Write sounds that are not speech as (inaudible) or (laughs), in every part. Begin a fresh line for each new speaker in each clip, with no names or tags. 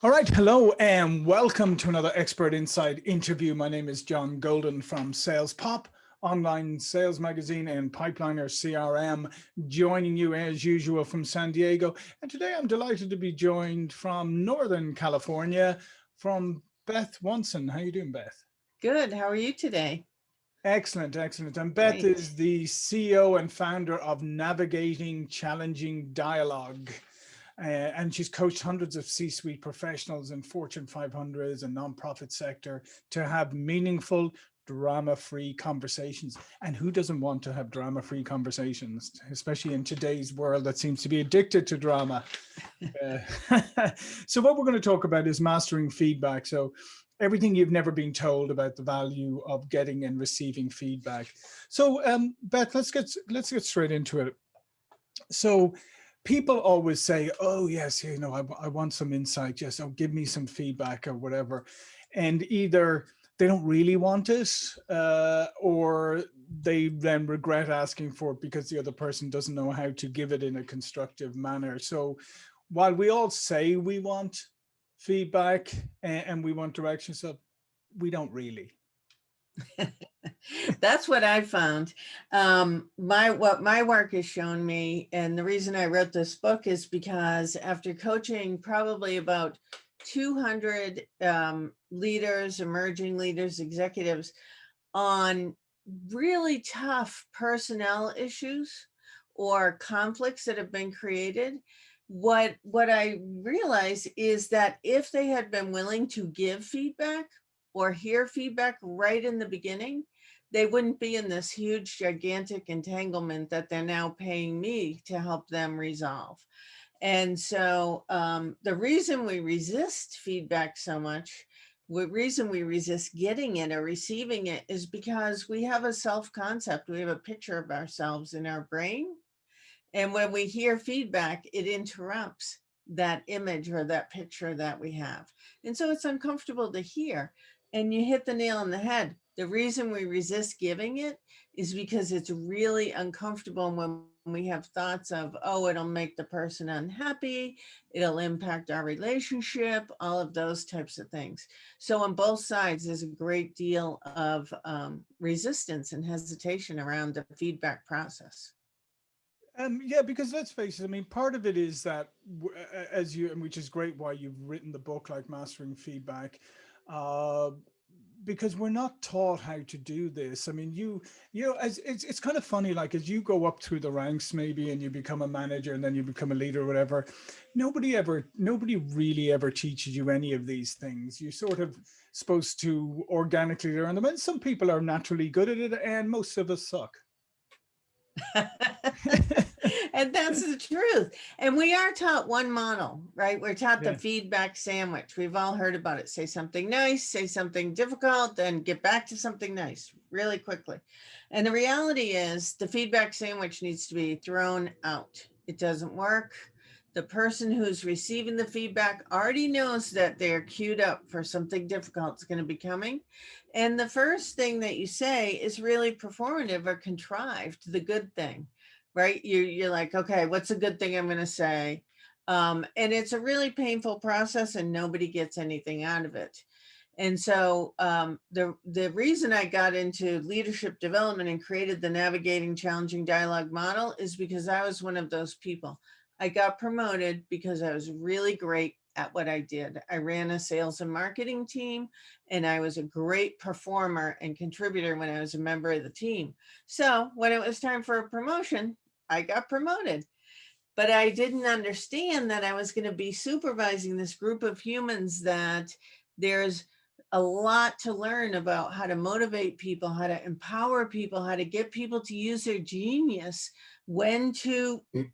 All right, hello and welcome to another Expert Insight interview. My name is John Golden from Sales Pop, online sales magazine and Pipeliner CRM, joining you as usual from San Diego. And today I'm delighted to be joined from Northern California, from Beth Wonson. How you doing, Beth?
Good. How are you today?
Excellent, excellent. And Beth Great. is the CEO and founder of Navigating Challenging Dialogue. Uh, and she's coached hundreds of C-suite professionals in Fortune 500s and nonprofit sector to have meaningful, drama-free conversations. And who doesn't want to have drama-free conversations, especially in today's world that seems to be addicted to drama. uh, (laughs) so what we're going to talk about is mastering feedback. So everything you've never been told about the value of getting and receiving feedback. So um, Beth, let's get let's get straight into it. So people always say, oh yes, you know, I, I want some insight, yes, oh, give me some feedback or whatever. And either they don't really want it uh, or they then regret asking for it because the other person doesn't know how to give it in a constructive manner. So while we all say we want feedback and, and we want direction, so we don't really. (laughs)
That's what I found. Um, my what my work has shown me, and the reason I wrote this book is because after coaching probably about 200 um, leaders, emerging leaders, executives on really tough personnel issues or conflicts that have been created, what what I realize is that if they had been willing to give feedback or hear feedback right in the beginning, they wouldn't be in this huge gigantic entanglement that they're now paying me to help them resolve. And so um, the reason we resist feedback so much, the reason we resist getting it or receiving it is because we have a self-concept. We have a picture of ourselves in our brain. And when we hear feedback, it interrupts that image or that picture that we have. And so it's uncomfortable to hear. And you hit the nail on the head. The reason we resist giving it is because it's really uncomfortable when we have thoughts of, oh, it'll make the person unhappy, it'll impact our relationship, all of those types of things. So on both sides, there's a great deal of um, resistance and hesitation around the feedback process.
Um, yeah, because let's face it, I mean, part of it is that as you, which is great why you've written the book like Mastering Feedback, uh, because we're not taught how to do this. I mean, you, you know, as it's, it's kind of funny, like as you go up through the ranks maybe and you become a manager and then you become a leader or whatever, nobody ever, nobody really ever teaches you any of these things. You're sort of supposed to organically learn them. And some people are naturally good at it and most of us suck. (laughs)
and that's the truth. And we are taught one model, right? We're taught yeah. the feedback sandwich. We've all heard about it. Say something nice, say something difficult, then get back to something nice really quickly. And the reality is the feedback sandwich needs to be thrown out. It doesn't work. The person who's receiving the feedback already knows that they're queued up for something difficult is going to be coming. And the first thing that you say is really performative or contrived, the good thing right? You, you're like, okay, what's a good thing I'm going to say? Um, and it's a really painful process and nobody gets anything out of it. And so um, the, the reason I got into leadership development and created the Navigating Challenging Dialogue model is because I was one of those people. I got promoted because I was really great at what I did. I ran a sales and marketing team and I was a great performer and contributor when I was a member of the team. So when it was time for a promotion, I got promoted. But I didn't understand that I was going to be supervising this group of humans that there's a lot to learn about how to motivate people, how to empower people, how to get people to use their genius, when to mm.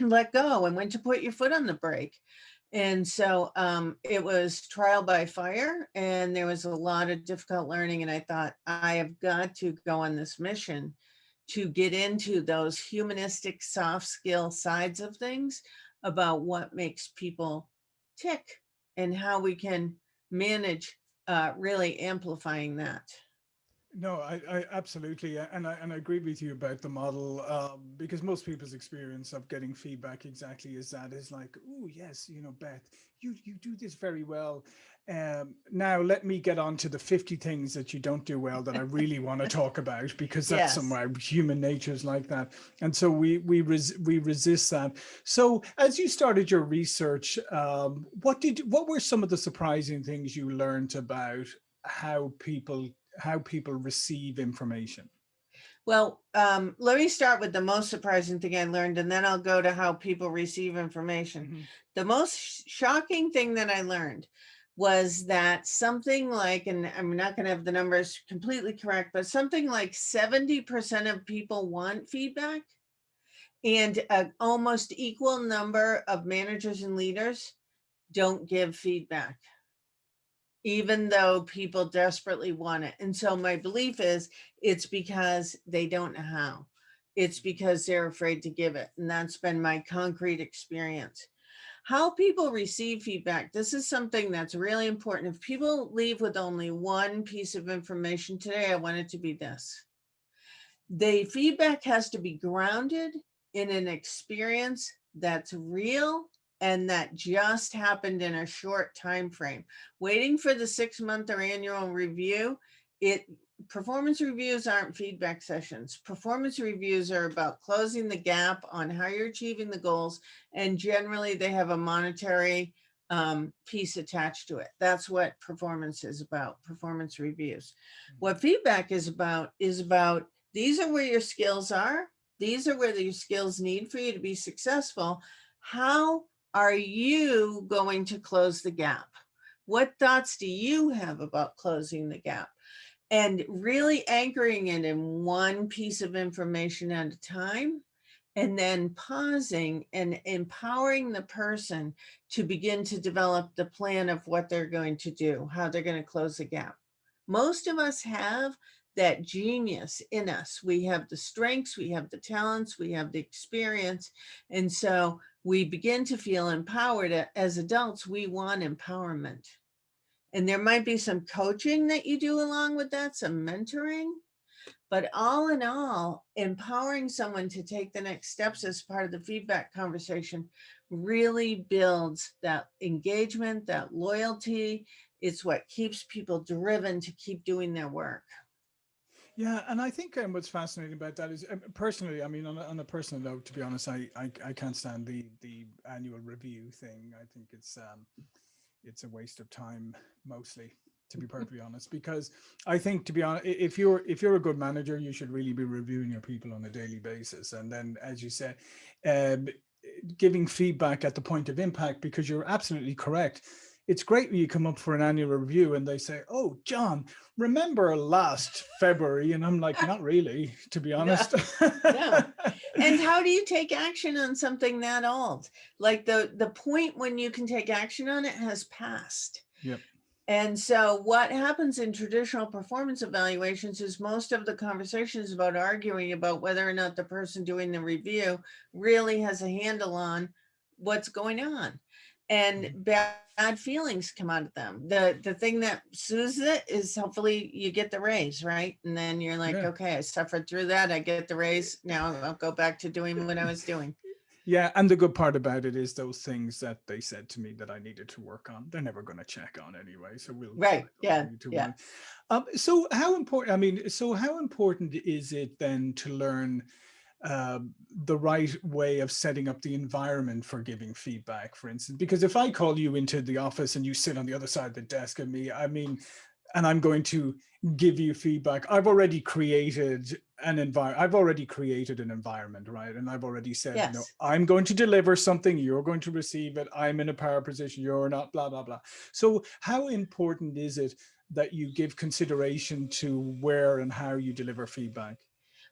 Let go and when to put your foot on the brake. And so um, it was trial by fire and there was a lot of difficult learning. And I thought, I have got to go on this mission to get into those humanistic soft skill sides of things about what makes people tick and how we can manage uh, really amplifying that.
No, I, I absolutely, and I and I agree with you about the model um, because most people's experience of getting feedback exactly is that is like, oh yes, you know, Beth, you you do this very well. Um, now let me get on to the 50 things that you don't do well that I really want to talk about because that's
Yes.
somewhere human nature is like that. And so we we res we resist that. So as you started your research, um, what did what were some of the surprising things you learned about how people how people receive information.
Well, um, let me start with the most surprising thing I learned, and then I'll go to how people receive information.
Mhm.
The most sh- shocking thing that I learned was that something like, and I'm not going to have the numbers completely correct, but something like 70% of people want feedback, and an almost equal number of managers and leaders don't give feedback even though people desperately want it. And so my belief is it's because they don't know how. It's because they're afraid to give it. And that's been my concrete experience. How people receive feedback. This is something that's really important. If people leave with only one piece of information today, I want it to be this. The feedback has to be grounded in an experience that's real and that just happened in a short time frame. Waiting for the six month or annual review, it performance reviews aren't feedback sessions. Performance reviews are about closing the gap on how you're achieving the goals, and generally they have a monetary um, piece attached to it. That's what performance is about. Performance reviews. What feedback is about is about these are where your skills are. These are where your skills need for you to be successful. How are you going to close the gap? What thoughts do you have about closing the gap? And really anchoring it in one piece of information at a time, and then pausing and empowering the person to begin to develop the plan of what they're going to do, how they're going to close the gap. Most of us have that genius in us. We have the strengths, we have the talents, we have the experience. And so we begin to feel empowered as adults. We want empowerment. And there might be some coaching that you do along with that, some mentoring. But all in all, empowering someone to take the next steps as part of the feedback conversation really builds that engagement, that loyalty. It's what keeps people driven to keep doing their work.
Yeah, and I think um, what's fascinating about that is um, personally, I mean, on a, on a personal note, to be honest, I, I I can't stand the the annual review thing. I think it's um it's a waste of time mostly, to be perfectly honest, because I think to be honest, if you're if you're a good manager, you should really be reviewing your people on a daily basis, and then as you said, um, giving feedback at the point of impact, because you're absolutely correct it's great when you come up for an annual review and they say, oh, John, remember last February? And I'm like, not really, to be honest.
Yeah. (laughs) and how do you take action on something that old? Like the, the point when you can take action on it has passed.
Yep.
And so what happens in traditional performance evaluations is most of the conversations about arguing about whether or not the person doing the review really has a handle on what's going on and
Mhm.
bad, bad feelings come out of them. The the thing that soothes it is hopefully you get the raise, right? And then you're like,
Yeah.
okay, I suffered through that. I get the raise. Now I'll go back to doing what I was doing. (laughs)
Yeah, and the good part about it is those things that they said to me that I needed to work on, they're never going to check on anyway. So we'll
Right. Yeah.
to
Yeah.
work. Um, so how important, I mean, so how important is it then to learn um, the right way of setting up the environment for giving feedback, for instance? Because if I call you into the office and you sit on the other side of the desk of me, I mean, and I'm going to give you feedback. I've already created an environment. I've already created an environment, right? And I've already said, you know, I'm going to deliver something. You're going to receive it. I'm in a power position. You're not. Blah blah blah. So, how important is it that you give consideration to where and how you deliver feedback?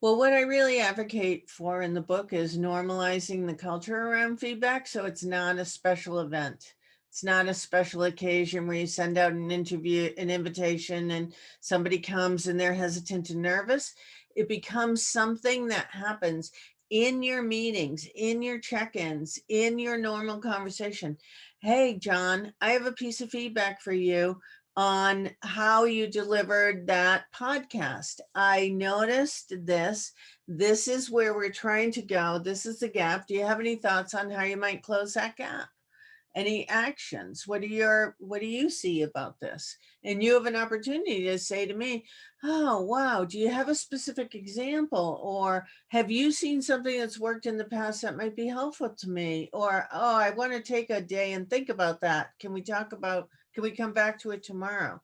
Well, what I really advocate for in the book is normalizing the culture around feedback. So it's not a special event. It's not a special occasion where you send out an interview, an invitation, and somebody comes and they're hesitant and nervous. It becomes something that happens in your meetings, in your check ins, in your normal conversation. Hey, John, I have a piece of feedback for you on how you delivered that podcast. I noticed this. This is where we're trying to go. This is the gap. Do you have any thoughts on how you might close that gap? Any actions? What do your what do you see about this? And you have an opportunity to say to me, oh, wow, do you have a specific example? Or have you seen something that's worked in the past that might be helpful to me? Or, oh, I want to take a day and think about that. Can we talk about can we come back to it tomorrow?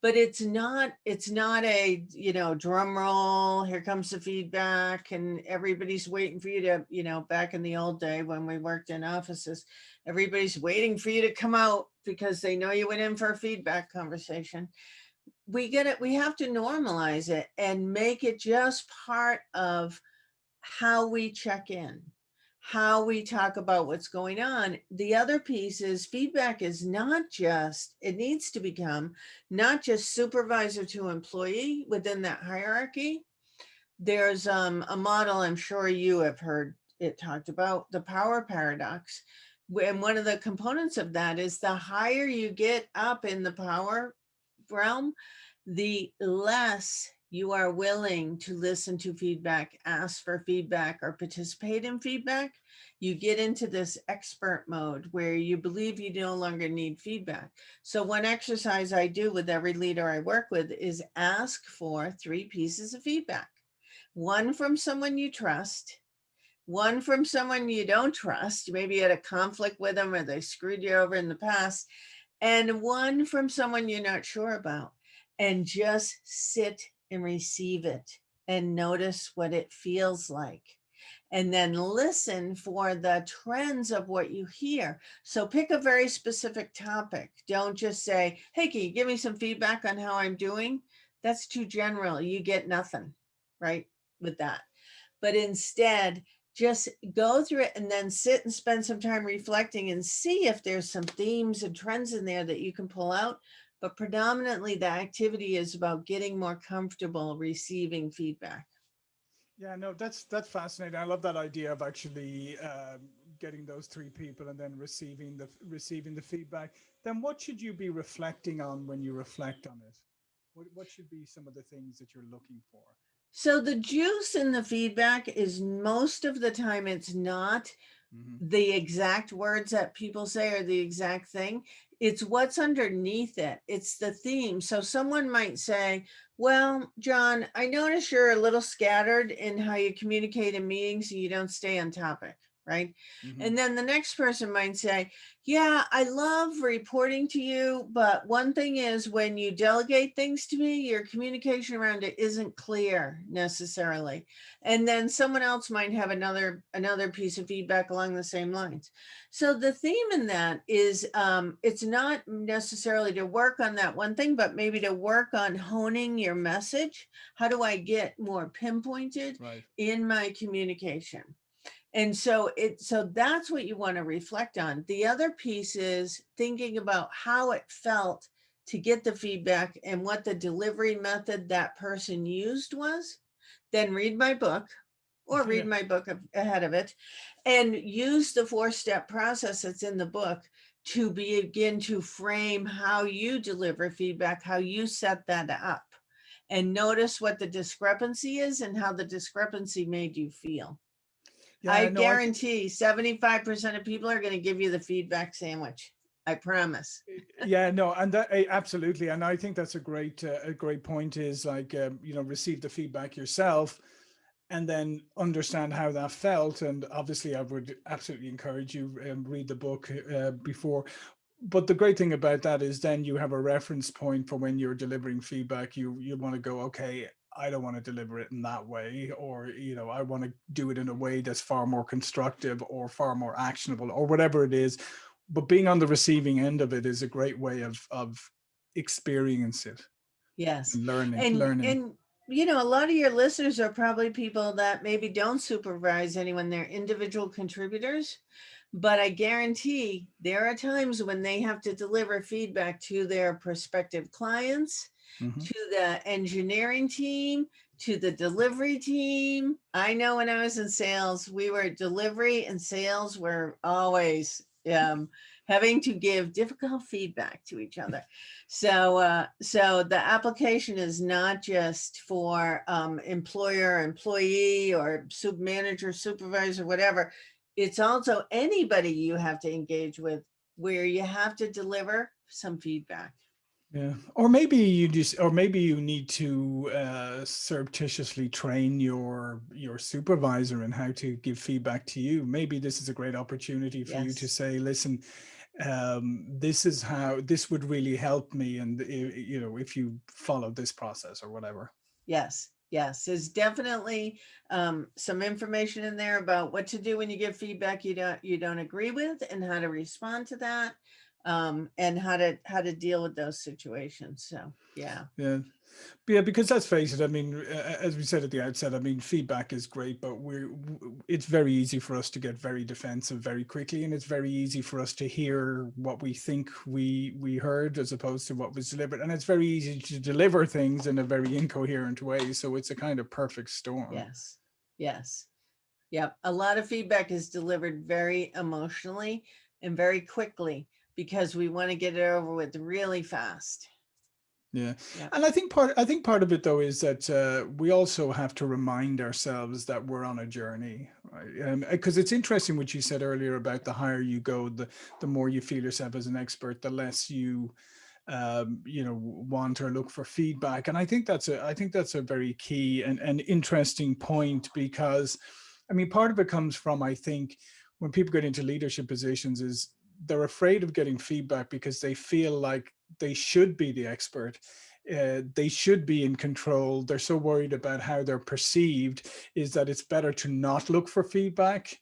But it's not, it's not a, you know, drum roll, here comes the feedback and everybody's waiting for you to, you know, back in the old day when we worked in offices, everybody's waiting for you to come out because they know you went in for a feedback conversation. We get it, we have to normalize it and make it just part of how we check in how we talk about what's going on. The other piece is feedback is not just, it needs to become not just supervisor to employee within that hierarchy. There's um, a model I'm sure you have heard it talked about, the power paradox. And one of the components of that is the higher you get up in the power realm, the less you are willing to listen to feedback, ask for feedback, or participate in feedback, you get into this expert mode where you believe you no longer need feedback. So one exercise I do with every leader I work with is ask for three pieces of feedback. One from someone you trust, one from someone you don't trust, maybe you had a conflict with them or they screwed you over in the past, and one from someone you're not sure about. And just sit and receive it and notice what it feels like. And then listen for the trends of what you hear. So pick a very specific topic. Don't just say, hey, can you give me some feedback on how I'm doing? That's too general. You get nothing, right, with that. But instead, just go through it and then sit and spend some time reflecting and see if there's some themes and trends in there that you can pull out but predominantly the activity is about getting more comfortable receiving feedback.
Yeah, no, that's that's fascinating. I love that idea of actually um, getting those three people and then receiving the receiving the feedback. Then what should you be reflecting on when you reflect on it? What what should be some of the things that you're looking for?
So the juice in the feedback is most of the time it's not mm -hmm. the exact words that people say are the exact thing it's what's underneath it. It's the theme. So someone might say, well, John, I notice you're a little scattered in how you communicate in meetings and you don't stay on topic right? Mm -hmm. And then the next person might say, yeah, I love reporting to you, but one thing is when you delegate things to me, your communication around it isn't clear necessarily. And then someone else might have another, another piece of feedback along the same lines. So the theme in that is um, it's not necessarily to work on that one thing, but maybe to work on honing your message. How do I get more pinpointed right. in my communication? And so it so that's what you want to reflect on. The other piece is thinking about how it felt to get the feedback and what the delivery method that person used was. Then read my book or read my book ahead of it and use the four-step process that's in the book to begin to frame how you deliver feedback, how you set that up and notice what the discrepancy is and how the discrepancy made you feel. Yeah, I no, guarantee 75% of people are going to give you the feedback sandwich. I promise.
yeah, no, and that eh, absolutely. And I think that's a great, uh, a great point is like, um, you know, receive the feedback yourself and then understand how that felt. And obviously I would absolutely encourage you um, read the book uh, before. But the great thing about that is then you have a reference point for when you're delivering feedback. You you want to go, okay, I don't want to deliver it in that way, or, you know, I want to do it in a way that's far more constructive or far more actionable or whatever it is. But being on the receiving end of it is a great way of, of experience it.
Yes.
And learning,
and,
learning.
And, you know, a lot of your listeners are probably people that maybe don't supervise anyone. They're individual contributors, but I guarantee there are times when they have to deliver feedback to their prospective clients mm -hmm. to the engineering team, to the delivery team. I know when I was in sales, we were delivery and sales were always um, having to give difficult feedback to each other. So, uh, so the application is not just for um, employer, employee, or sub manager, supervisor, whatever. It's also anybody you have to engage with where you have to deliver some feedback.
Yeah, or maybe you just, or maybe you need to uh, surreptitiously train your your supervisor in how to give feedback to you. Maybe this is a great opportunity for you to say, listen, um, this is how this would really help me, and you know, if you follow this process or whatever.
Yes, yes, there's definitely um, some information in there about what to do when you give feedback you don't you don't agree with and how to respond to that um, and how to how to deal with those situations. So yeah,
Yeah, yeah, because let's face it. I mean, as we said at the outset, I mean, feedback is great, but we're it's very easy for us to get very defensive very quickly, and it's very easy for us to hear what we think we we heard as opposed to what was delivered, and it's very easy to deliver things in a very incoherent way. So it's a kind of perfect storm.
yes, yes, yep. A lot of feedback is delivered very emotionally and very quickly because we want to get it over with really fast.
Yeah.
Yeah.
And I think part I think part of it though is that uh, we also have to remind ourselves that we're on a journey, right? Because it's interesting what you said earlier about the higher you go, the the more you feel yourself as an expert, the less you um, you know want or look for feedback. And I think that's a I think that's a very key and, and interesting point because I mean part of it comes from I think when people get into leadership positions is they're afraid of getting feedback because they feel like they should be the expert. Uh, they should be in control. They're so worried about how they're perceived is that it's better to not look for feedback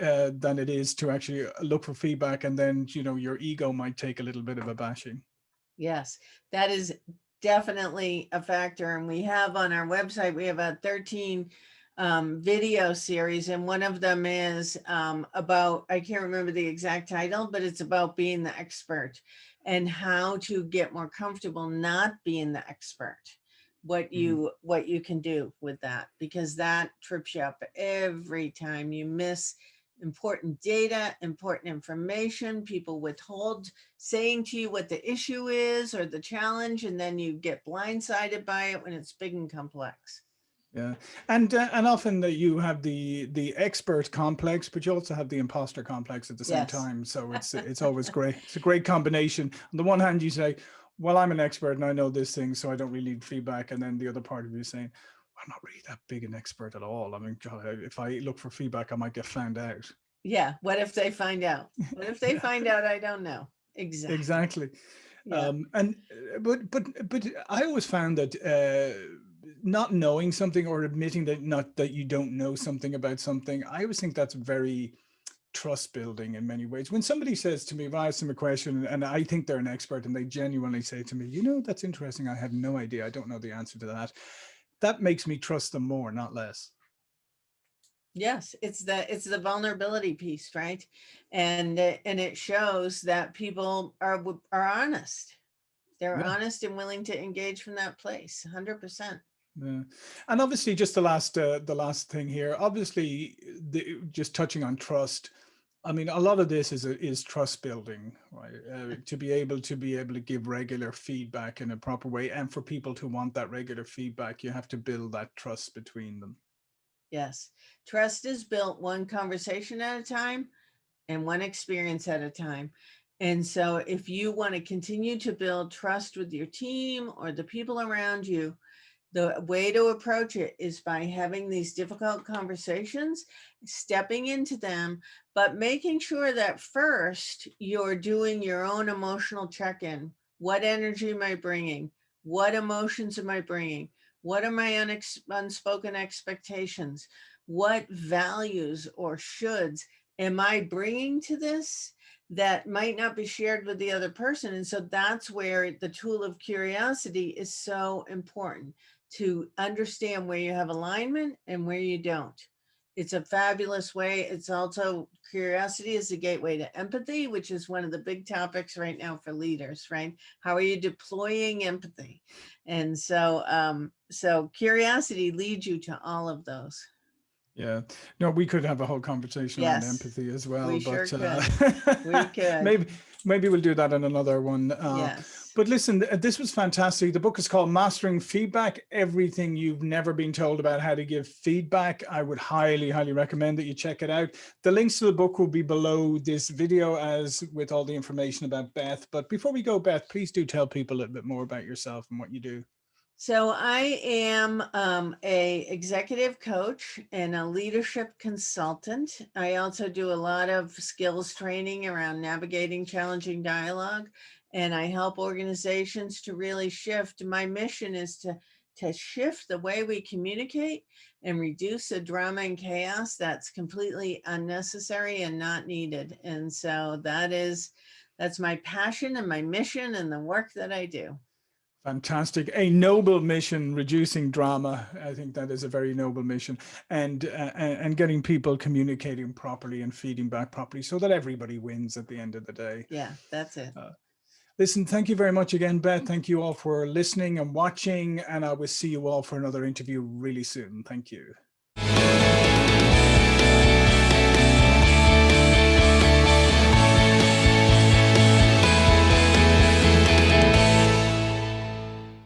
uh, than it is to actually uh, look for feedback. And then, you know, your ego might take a little bit of a bashing.
Yes, that is definitely a factor. And we have on our website, we have a 13 um, video series, and one of them is um, about, I can't remember the exact title, but it's about being the expert and how to get more comfortable not being the expert. What you what you can do with that because that trips you up every time you miss important data, important information, people withhold saying to you what the issue is or the challenge, and then you get blindsided by it when it's big and complex.
Yeah, and uh, and often that you have the the expert complex, but you also have the imposter complex at the same
Yes.
time. So it's it's always great. It's a great combination. On the one hand, you say, "Well, I'm an expert and I know this thing, so I don't really need feedback," and then the other part of you saying, "I'm not really that big an expert at all. I mean, God, if I look for feedback, I might get found out."
Yeah, what if they find out? What if they (laughs)
Yeah.
find out I don't know? Exactly.
Exactly.
Yeah.
Um, and uh, but but but I always found that uh, not knowing something or admitting that not that you don't know something about something, I always think that's very trust building in many ways. When somebody says to me, if I ask them a question and I think they're an expert and they genuinely say to me, you know, that's interesting. I have no idea. I don't know the answer to that. That makes me trust them more, not less.
Yes, it's the it's the vulnerability piece, right? And and it shows that people are are honest. They're
Yeah.
honest and willing to engage from that place, 100%.
Yeah. And obviously just the last uh, the last thing here, obviously the, just touching on trust. I mean, a lot of this is is trust building, right? Uh, to be able to be able to give regular feedback in a proper way, and for people to want that regular feedback, you have to build that trust between them.
Yes. Trust is built one conversation at a time and one experience at a time. And so if you want to continue to build trust with your team or the people around you, the way to approach it is by having these difficult conversations, stepping into them, but making sure that first you're doing your own emotional check-in. What energy am I bringing? What emotions am I bringing? What are my unex- unspoken expectations? What values or shoulds am I bringing to this that might not be shared with the other person? And so that's where the tool of curiosity is so important to understand where you have alignment and where you don't. It's a fabulous way. It's also curiosity is the gateway to empathy, which is one of the big topics right now for leaders, right? How are you deploying empathy? And so, um, so curiosity leads you to all of those.
Yeah, no, we could have a whole conversation on empathy as well,
we sure
but uh,
We (laughs) could.
maybe maybe we'll do that in another one. Uh,
Yes.
But listen, this was fantastic. The book is called Mastering Feedback, Everything You've Never Been Told About How to Give Feedback. I would highly, highly recommend that you check it out. The links to the book will be below this video as with all the information about Beth. But before we go, Beth, please do tell people a little bit more about yourself and what you do.
So I am um, a executive coach and a leadership consultant. I also do a lot of skills training around navigating challenging dialogue, and I help organizations to really shift. My mission is to to shift the way we communicate and reduce the drama and chaos that's completely unnecessary and not needed. And so that is that's my passion and my mission and the work that I do.
Fantastic. A noble mission, reducing drama. I think that is a very noble mission and, uh, and and getting people communicating properly and feeding back properly so that everybody wins at the end of the day.
Yeah, that's it.
Listen, thank you very much again, Beth. Thank you all for listening and watching, and I will see you all for another interview really soon. Thank you.